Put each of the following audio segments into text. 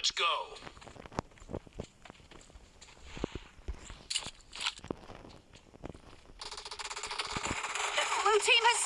Let's go. The blue team has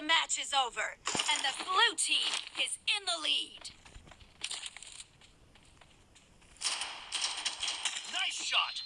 match is over, and the blue team is in the lead. Nice shot.